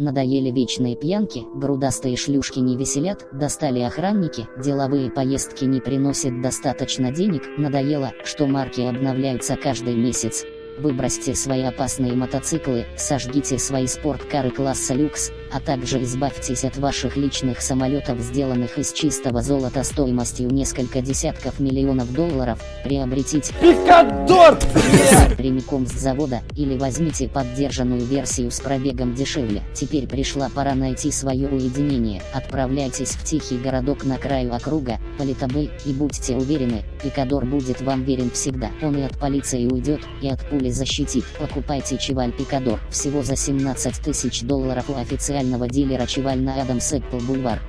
Надоели вечные пьянки, грудастые шлюшки не веселят, достали охранники, деловые поездки не приносят достаточно денег, надоело, что марки обновляются каждый месяц. Выбросьте свои опасные мотоциклы, сожгите свои спорткары класса люкс, а также избавьтесь от ваших личных самолетов, сделанных из чистого золота стоимостью несколько десятков миллионов долларов, приобретите Пикадор! Прямиком с завода, или возьмите поддержанную версию с пробегом дешевле. Теперь пришла пора найти свое уединение. Отправляйтесь в тихий городок на краю округа, Политабей, и будьте уверены, Пикадор будет вам верен всегда. Он и от полиции уйдет, и от пули защитит. Покупайте Чеваль Пикадор, всего за 17 тысяч долларов у официального дилера Чеваль на Адамс Эппл Бульвар.